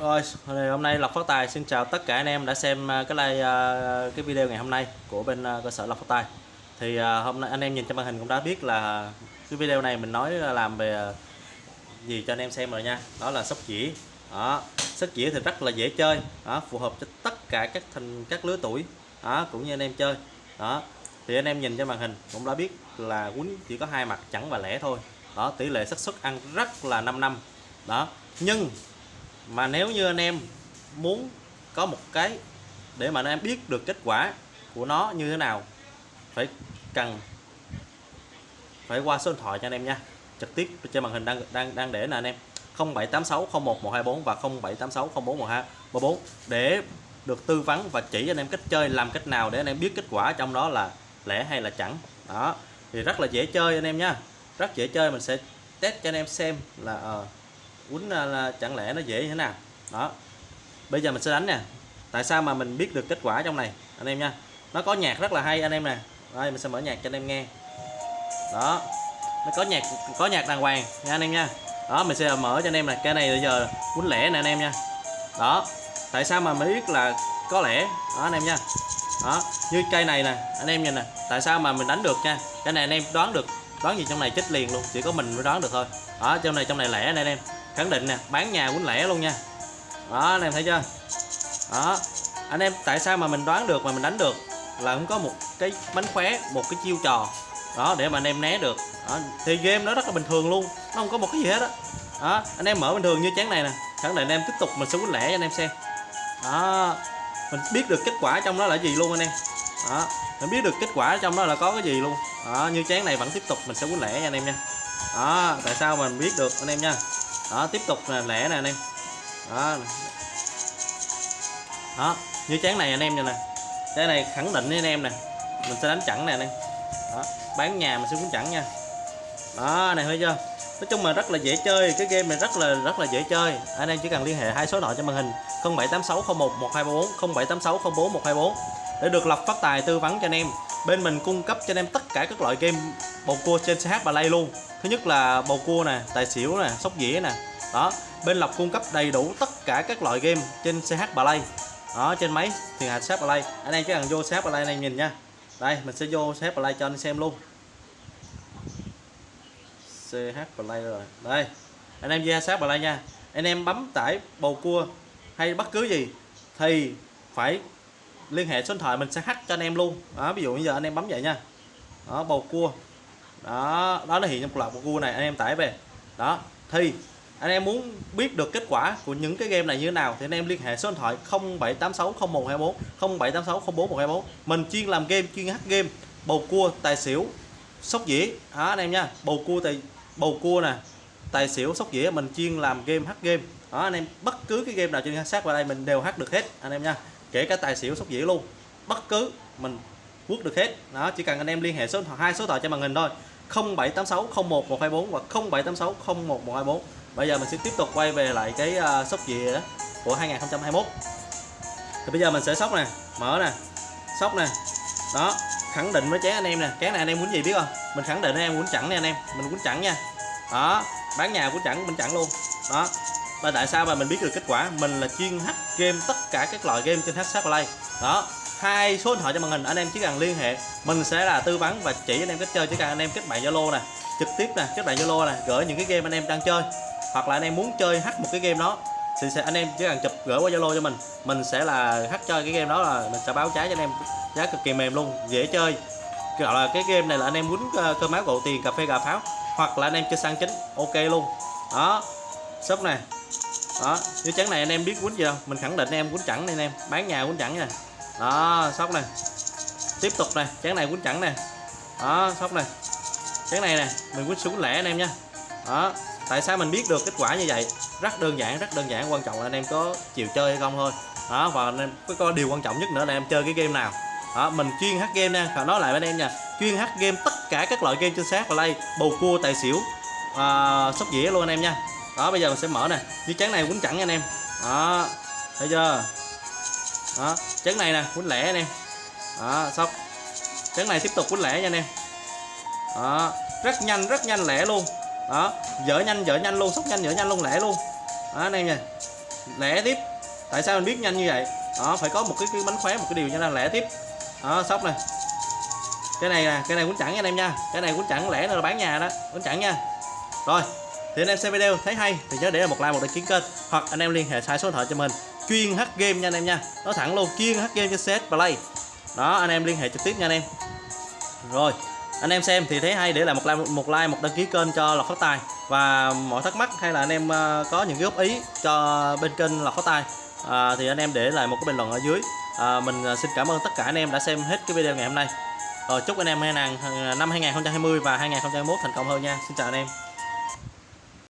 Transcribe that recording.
Rồi, hôm nay Lộc Phát Tài xin chào tất cả anh em đã xem à, cái like à, cái video ngày hôm nay của bên à, cơ sở Lộc Phát Tài. Thì hôm nay anh em nhìn trên màn hình cũng đã biết là cái video này mình nói làm về gì cho anh em xem rồi nha. Đó là sóc dĩa. Đó, sóc dĩa thì rất là dễ chơi, đó, phù hợp cho tất cả các thành các lứa tuổi, đó, cũng như anh em chơi. Đó. Thì anh em nhìn trên màn hình cũng đã biết là quýnh chỉ có hai mặt chẳng và lẻ thôi. Đó, tỷ lệ xác suất ăn rất là 5 năm. Đó. Nhưng mà nếu như anh em muốn có một cái để mà anh em biết được kết quả của nó như thế nào phải cần phải qua số điện thoại cho anh em nha. Trực tiếp trên màn hình đang đang đang để nè anh em. 0786011124 và 0786041234 để được tư vấn và chỉ anh em cách chơi làm cách nào để anh em biết kết quả trong đó là lẻ hay là chẳng. Đó thì rất là dễ chơi anh em nha. Rất dễ chơi mình sẽ test cho anh em xem là uh, quýnh là, chẳng lẽ nó dễ như thế nào? Đó. Bây giờ mình sẽ đánh nè. Tại sao mà mình biết được kết quả trong này anh em nha? Nó có nhạc rất là hay anh em nè. Đây mình sẽ mở nhạc cho anh em nghe. Đó. Nó có nhạc có nhạc đàng hoàng nha anh em nha. Đó mình sẽ mở cho anh em này cái này bây giờ quýnh lẻ nè anh em nha. Đó. Tại sao mà mình biết là có lẽ đó anh em nha. Đó. Như cây này nè anh em nhìn nè. Tại sao mà mình đánh được nha? Cái này anh em đoán được đoán gì trong này chết liền luôn. Chỉ có mình mới đoán được thôi. Đó trong này trong này lẻ nè anh em khẳng định nè, bán nhà quýnh lẻ luôn nha. Đó, anh em thấy chưa? Đó, anh em tại sao mà mình đoán được mà mình đánh được là cũng có một cái bánh khóe, một cái chiêu trò. Đó, để mà anh em né được. Đó. thì game nó rất là bình thường luôn, nó không có một cái gì hết á. Đó. đó anh em mở bình thường như chén này nè. Khẳng định anh em tiếp tục mình sẽ quýnh lẻ cho anh em xem. Đó, mình biết được kết quả trong đó là gì luôn anh em. Đó, mình biết được kết quả trong đó là có cái gì luôn. Đó, như chén này vẫn tiếp tục mình sẽ quýnh lẻ nha anh em nha. Đó, tại sao mình biết được anh em nha đó, tiếp tục là lẻ nè anh em. Đó. Đó, như chén này anh em nè cái này khẳng định với anh em nè. Mình sẽ đánh chẵn nè anh em. Đó, bán nhà mình sẽ cũng chẵn nha. Đó, này thấy chưa? Nói chung là rất là dễ chơi, cái game này rất là rất là dễ chơi. Anh em chỉ cần liên hệ hai số nội cho trên màn hình 0786011234 0786041124 để được lập phát tài tư vấn cho anh em. Bên mình cung cấp cho anh em tất cả các loại game bầu cua trên CH Play luôn. Thứ nhất là bầu cua nè, tài xỉu nè, sóc dĩa nè. Đó, bên lộc cung cấp đầy đủ tất cả các loại game trên CH Play đó, trên máy thì hạt CH Play anh em chỉ cần vô CH Play anh em nhìn nha. Đây, mình sẽ vô CH Play cho anh xem luôn. CH Play rồi. Đây, anh em vô CH Play nha. Anh em bấm tải bầu cua hay bất cứ gì thì phải liên hệ số điện thoại mình sẽ hack cho anh em luôn. Đó, ví dụ bây giờ anh em bấm vậy nha. Đó, bầu cua đó đó nó hiện trong loạt của cua này, anh em tải về. Đó, thì anh em muốn biết được kết quả của những cái game này như thế nào thì anh em liên hệ số điện thoại 07860124 0786041124 mình chuyên làm game, chuyên hát game, bầu cua, tài xỉu, sóc dĩa. Đó, anh em nha, bầu cua, tài, bầu cua nè, tài xỉu, sóc dĩa, mình chuyên làm game hát game. Đó, anh em, bất cứ cái game nào trên sát vào đây mình đều hát được hết, anh em nha. Kể cả tài xỉu, sóc dĩa luôn. Bất cứ, mình quốc được hết. Đó chỉ cần anh em liên hệ số điện thoại hai số thoại trên màn hình thôi. 0786 01124 và 0786 01124 bây giờ mình sẽ tiếp tục quay về lại cái uh, sóc dĩa của 2021 thì bây giờ mình sẽ sóc nè mở nè sóc nè. Đó khẳng định với chén anh em nè. Chén này anh em muốn gì biết không? Mình khẳng định anh em muốn chẳng nè anh em mình muốn chẳng nha. Đó bán nhà của chẳng mình chẳng luôn. Đó và tại sao mà mình biết được kết quả? Mình là chuyên hack game tất cả các loại game trên hack Play đó hai số điện thoại cho màn hình anh em chỉ cần liên hệ mình sẽ là tư vấn và chỉ anh em cách chơi chỉ cần anh em kết bạn Zalo nè trực tiếp nè kết bạn Zalo nè gửi những cái game anh em đang chơi hoặc là anh em muốn chơi hack một cái game đó thì sẽ anh em chỉ cần chụp gửi qua Zalo cho mình mình sẽ là hack chơi cái game đó là mình sẽ báo giá cho anh em giá cực kỳ mềm luôn dễ chơi gọi là cái game này là anh em muốn cơ máu gạo tiền cà phê gà pháo hoặc là anh em chơi sang chính ok luôn đó shop này đó như trắng này anh em biết quýnh gì không mình khẳng định anh em quýnh chẳng này anh em bán nhà quýnh chẳng nha đó sóc này. Tiếp tục này chén này quýnh chẳng nè. Đó sóc này. Chén này nè mình quýnh xuống lẻ anh em nha. Đó tại sao mình biết được kết quả như vậy? Rất đơn giản rất đơn giản. Quan trọng là anh em có chiều chơi hay không thôi. Đó và anh em có, có điều quan trọng nhất nữa là em chơi cái game nào. Đó mình chuyên hát game nha. Và nói lại với anh em nha. Chuyên hát game tất cả các loại game trên sát và lay bầu cua tài xỉu à, sóc dĩa luôn anh em nha. Đó bây giờ mình sẽ mở nè. Như chén này quýnh chẳng anh em. Đó thấy chưa? Đó chén này nè quýnh lẻ anh em. Đó xong. Chén này tiếp tục quýnh lẻ nha anh em. Đó rất nhanh rất nhanh lẻ luôn. Đó dở nhanh dở nhanh luôn sóc nhanh dở nhanh luôn lẻ luôn. Đó anh em nha. Lẻ tiếp. Tại sao mình biết nhanh như vậy? Đó phải có một cái, cái bánh khóe một cái điều cho nên lẻ tiếp. Đó sóc này cái này nè cái này quýnh chẳng anh em nha. Cái này quýnh chẳng lẻ nữa là bán nhà đó. Quýnh chẳng nha. Rồi thì anh em xem video thấy hay thì nhớ để lại một like một đăng ký kênh. Hoặc anh em liên hệ sai số điện thoại cho mình chuyên hát game nha anh em nha. Nói thẳng luôn chuyên hát game cho CS Play. Đó anh em liên hệ trực tiếp nha anh em. Rồi anh em xem thì thấy hay để lại một like một like một đăng ký kênh cho lọc phát tài. Và mọi thắc mắc hay là anh em ờ, có những góp ý cho bên kênh lọc phát tài à, thì anh em để lại một cái bình luận ở dưới. À, mình xin cảm ơn tất cả anh em đã xem hết cái video ngày hôm nay. Rồi chúc anh em hai năm 2020 và 2021 thành công hơn nha. Xin chào anh em.